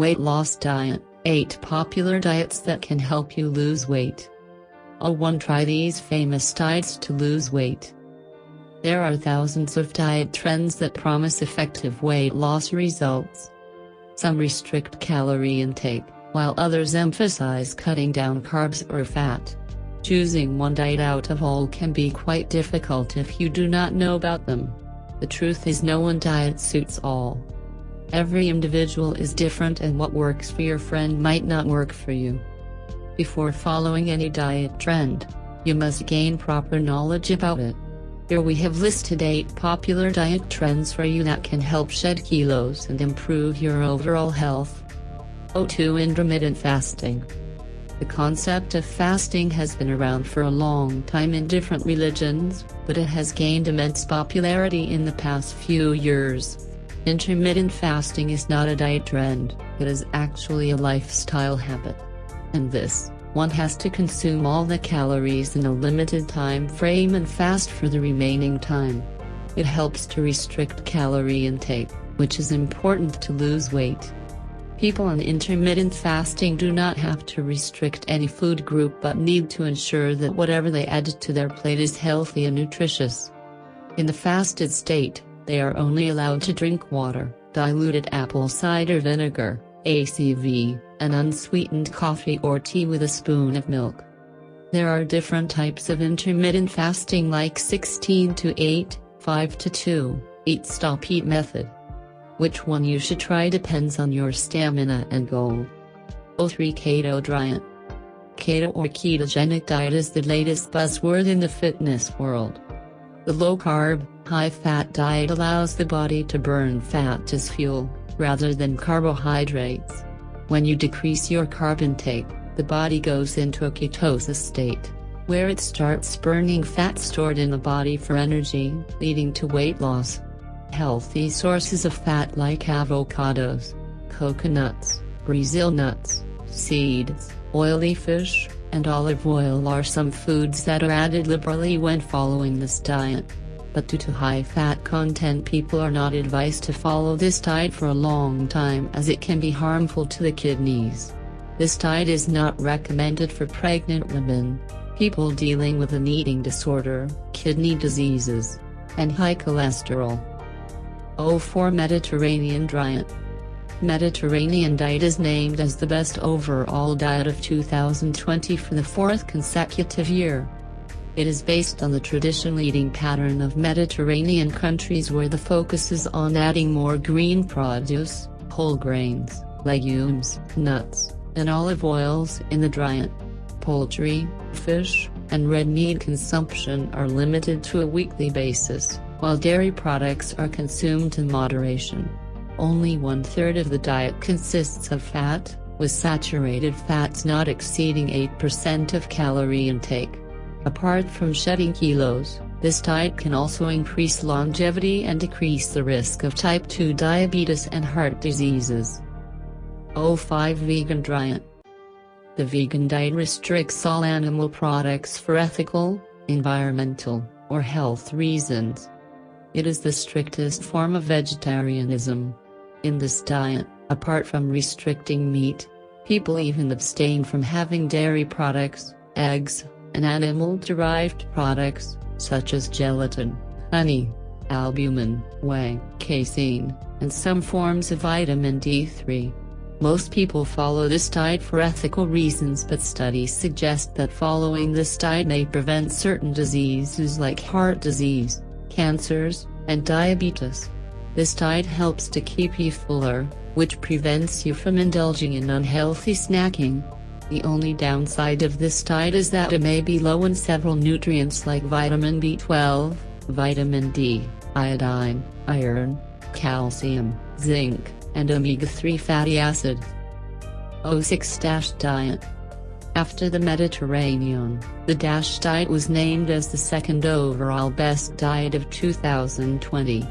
Weight Loss Diet 8 Popular Diets that can help you lose weight. Oh 1 Try these famous diets to lose weight. There are thousands of diet trends that promise effective weight loss results. Some restrict calorie intake, while others emphasize cutting down carbs or fat. Choosing one diet out of all can be quite difficult if you do not know about them. The truth is no one diet suits all. Every individual is different and what works for your friend might not work for you. Before following any diet trend, you must gain proper knowledge about it. Here we have listed 8 popular diet trends for you that can help shed kilos and improve your overall health. O2 Intermittent Fasting The concept of fasting has been around for a long time in different religions, but it has gained immense popularity in the past few years. Intermittent fasting is not a diet trend, it is actually a lifestyle habit. And this, one has to consume all the calories in a limited time frame and fast for the remaining time. It helps to restrict calorie intake, which is important to lose weight. People on intermittent fasting do not have to restrict any food group but need to ensure that whatever they add to their plate is healthy and nutritious. In the fasted state, they are only allowed to drink water, diluted apple cider vinegar, ACV, and unsweetened coffee or tea with a spoon of milk. There are different types of intermittent fasting like 16 to 8, 5 to 2, eat stop eat method. Which one you should try depends on your stamina and goal. O3 Keto Diet Keto or ketogenic diet is the latest buzzword in the fitness world. The low-carb, high-fat diet allows the body to burn fat as fuel, rather than carbohydrates. When you decrease your carb intake, the body goes into a ketosis state, where it starts burning fat stored in the body for energy, leading to weight loss. Healthy sources of fat like avocados, coconuts, Brazil nuts, seeds, oily fish, and olive oil are some foods that are added liberally when following this diet. But due to high fat content people are not advised to follow this diet for a long time as it can be harmful to the kidneys. This diet is not recommended for pregnant women, people dealing with an eating disorder, kidney diseases, and high cholesterol. O4 Mediterranean Diet Mediterranean diet is named as the best overall diet of 2020 for the fourth consecutive year. It is based on the traditional eating pattern of Mediterranean countries where the focus is on adding more green produce, whole grains, legumes, nuts, and olive oils in the diet. Poultry, fish, and red meat consumption are limited to a weekly basis, while dairy products are consumed in moderation. Only one-third of the diet consists of fat, with saturated fats not exceeding 8% of calorie intake. Apart from shedding kilos, this diet can also increase longevity and decrease the risk of type 2 diabetes and heart diseases. O5 Vegan Diet The vegan diet restricts all animal products for ethical, environmental, or health reasons. It is the strictest form of vegetarianism. In this diet, apart from restricting meat, people even abstain from having dairy products, eggs, and animal-derived products, such as gelatin, honey, albumin, whey, casein, and some forms of vitamin D3. Most people follow this diet for ethical reasons but studies suggest that following this diet may prevent certain diseases like heart disease, cancers, and diabetes. This diet helps to keep you fuller, which prevents you from indulging in unhealthy snacking. The only downside of this diet is that it may be low in several nutrients like vitamin B12, vitamin D, iodine, iron, calcium, zinc, and omega-3 fatty acid. O6 Dash Diet After the Mediterranean, the DASH diet was named as the second overall best diet of 2020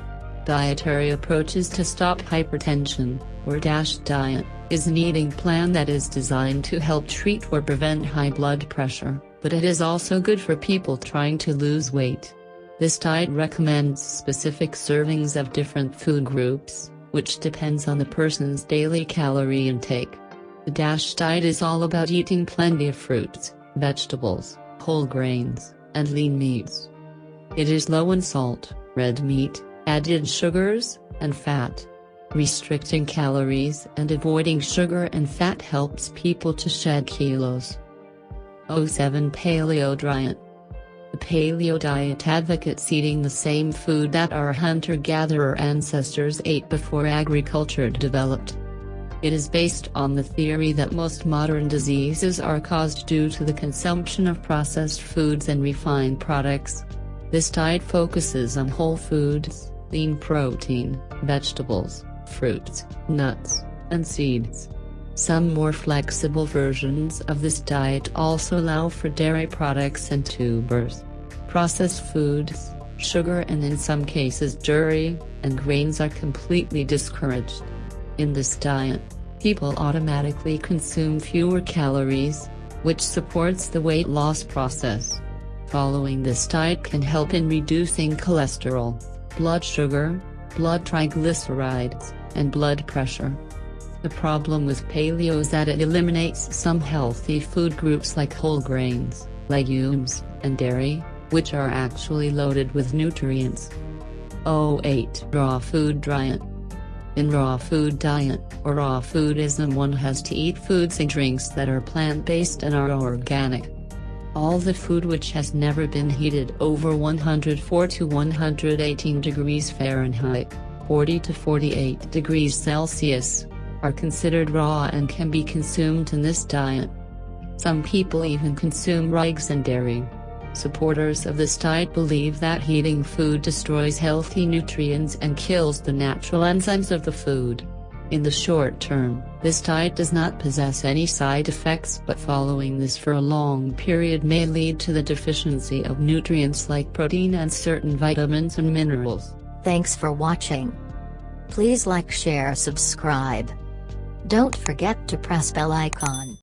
dietary approaches to stop hypertension, or DASH diet, is an eating plan that is designed to help treat or prevent high blood pressure, but it is also good for people trying to lose weight. This diet recommends specific servings of different food groups, which depends on the person's daily calorie intake. The DASH diet is all about eating plenty of fruits, vegetables, whole grains, and lean meats. It is low in salt, red meat, added sugars, and fat. Restricting calories and avoiding sugar and fat helps people to shed kilos. 07 Paleo Diet The paleo diet advocates eating the same food that our hunter-gatherer ancestors ate before agriculture developed. It is based on the theory that most modern diseases are caused due to the consumption of processed foods and refined products. This diet focuses on whole foods, lean protein, vegetables, fruits, nuts, and seeds. Some more flexible versions of this diet also allow for dairy products and tubers. Processed foods, sugar and in some cases dairy, and grains are completely discouraged. In this diet, people automatically consume fewer calories, which supports the weight loss process. Following this diet can help in reducing cholesterol, blood sugar, blood triglycerides, and blood pressure. The problem with paleo is that it eliminates some healthy food groups like whole grains, legumes, and dairy, which are actually loaded with nutrients. 08 Raw Food Diet In raw food diet, or raw foodism one has to eat foods and drinks that are plant-based and are organic. All the food which has never been heated over 104 to 118 degrees Fahrenheit, 40 to 48 degrees Celsius, are considered raw and can be consumed in this diet. Some people even consume eggs and dairy. Supporters of this diet believe that heating food destroys healthy nutrients and kills the natural enzymes of the food. In the short term, this diet does not possess any side effects but following this for a long period may lead to the deficiency of nutrients like protein and certain vitamins and minerals. Thanks for watching. Please like share subscribe. Don't forget to press bell icon.